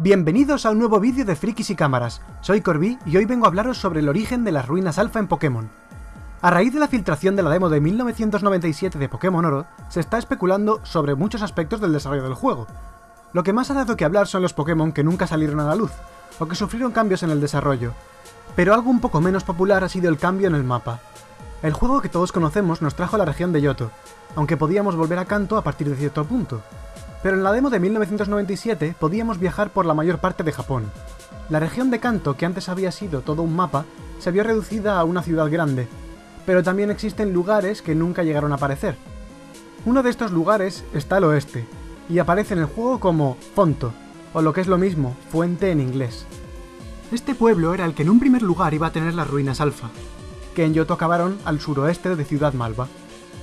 Bienvenidos a un nuevo vídeo de Frikis y Cámaras, soy Corby y hoy vengo a hablaros sobre el origen de las ruinas alfa en Pokémon. A raíz de la filtración de la demo de 1997 de Pokémon Oro, se está especulando sobre muchos aspectos del desarrollo del juego. Lo que más ha dado que hablar son los Pokémon que nunca salieron a la luz, o que sufrieron cambios en el desarrollo. Pero algo un poco menos popular ha sido el cambio en el mapa. El juego que todos conocemos nos trajo a la región de Yoto, aunque podíamos volver a Kanto a partir de cierto punto, pero en la demo de 1997 podíamos viajar por la mayor parte de Japón. La región de Kanto, que antes había sido todo un mapa, se vio reducida a una ciudad grande, pero también existen lugares que nunca llegaron a aparecer. Uno de estos lugares está al oeste, y aparece en el juego como Fonto, o lo que es lo mismo, Fuente en inglés. Este pueblo era el que en un primer lugar iba a tener las ruinas Alfa, que en Yoto acabaron al suroeste de Ciudad Malva.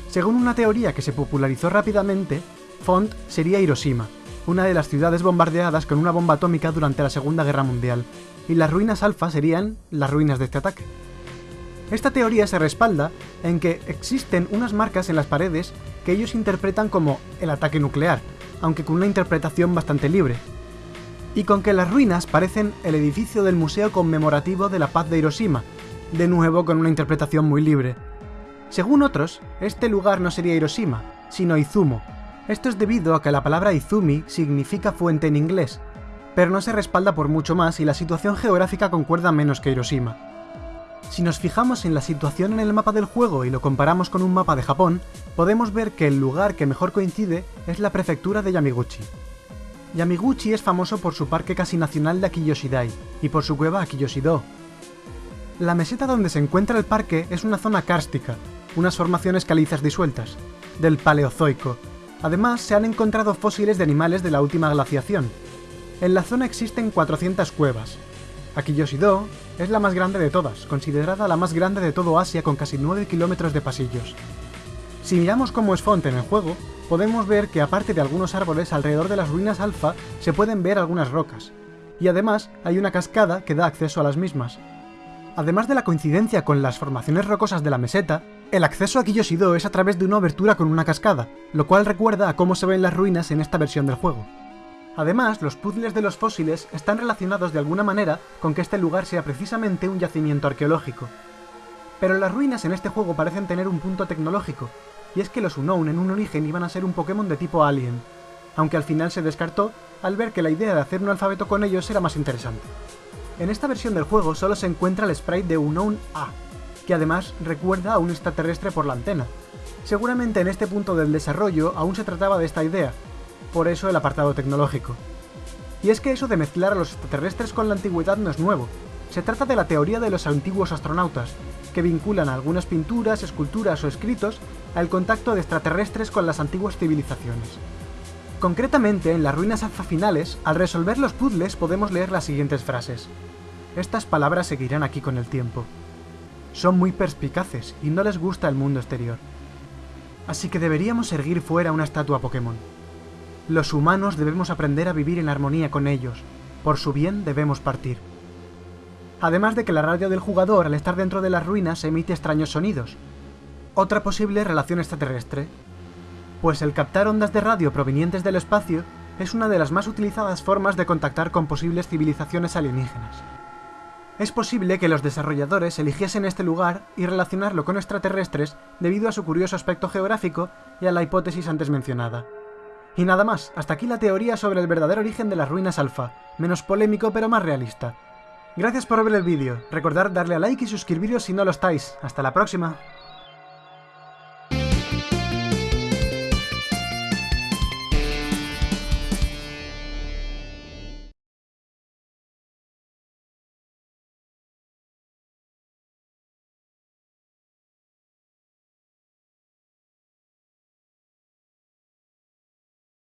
Según una teoría que se popularizó rápidamente, Font sería Hiroshima, una de las ciudades bombardeadas con una bomba atómica durante la Segunda Guerra Mundial, y las ruinas alfa serían las ruinas de este ataque. Esta teoría se respalda en que existen unas marcas en las paredes que ellos interpretan como el ataque nuclear, aunque con una interpretación bastante libre, y con que las ruinas parecen el edificio del Museo Conmemorativo de la Paz de Hiroshima, de nuevo con una interpretación muy libre. Según otros, este lugar no sería Hiroshima, sino Izumo, esto es debido a que la palabra Izumi significa fuente en inglés, pero no se respalda por mucho más y la situación geográfica concuerda menos que Hiroshima. Si nos fijamos en la situación en el mapa del juego y lo comparamos con un mapa de Japón, podemos ver que el lugar que mejor coincide es la prefectura de Yamiguchi. Yamiguchi es famoso por su parque casi nacional de Akiyoshidai y por su cueva Akiyoshido. La meseta donde se encuentra el parque es una zona kárstica, unas formaciones calizas disueltas, del Paleozoico, Además, se han encontrado fósiles de animales de la última glaciación. En la zona existen 400 cuevas. Akiyoshido es la más grande de todas, considerada la más grande de todo Asia con casi 9 kilómetros de pasillos. Si miramos cómo es Font en el juego, podemos ver que aparte de algunos árboles alrededor de las ruinas alfa se pueden ver algunas rocas, y además hay una cascada que da acceso a las mismas. Además de la coincidencia con las formaciones rocosas de la meseta, el acceso a Kiyoshido es a través de una abertura con una cascada, lo cual recuerda a cómo se ven las ruinas en esta versión del juego. Además, los puzzles de los fósiles están relacionados de alguna manera con que este lugar sea precisamente un yacimiento arqueológico. Pero las ruinas en este juego parecen tener un punto tecnológico, y es que los Unown en un origen iban a ser un Pokémon de tipo Alien, aunque al final se descartó al ver que la idea de hacer un alfabeto con ellos era más interesante. En esta versión del juego solo se encuentra el sprite de Unknown A, que además recuerda a un extraterrestre por la antena. Seguramente en este punto del desarrollo aún se trataba de esta idea, por eso el apartado tecnológico. Y es que eso de mezclar a los extraterrestres con la antigüedad no es nuevo. Se trata de la teoría de los antiguos astronautas, que vinculan algunas pinturas, esculturas o escritos al contacto de extraterrestres con las antiguas civilizaciones. Concretamente, en las ruinas alfa finales, al resolver los puzzles podemos leer las siguientes frases. Estas palabras seguirán aquí con el tiempo. Son muy perspicaces y no les gusta el mundo exterior. Así que deberíamos erguir fuera una estatua Pokémon. Los humanos debemos aprender a vivir en armonía con ellos. Por su bien debemos partir. Además de que la radio del jugador al estar dentro de las ruinas emite extraños sonidos. Otra posible relación extraterrestre, pues el captar ondas de radio provenientes del espacio es una de las más utilizadas formas de contactar con posibles civilizaciones alienígenas. Es posible que los desarrolladores eligiesen este lugar y relacionarlo con extraterrestres debido a su curioso aspecto geográfico y a la hipótesis antes mencionada. Y nada más, hasta aquí la teoría sobre el verdadero origen de las ruinas alfa, menos polémico pero más realista. Gracias por ver el vídeo, recordad darle a like y suscribiros si no lo estáis, hasta la próxima.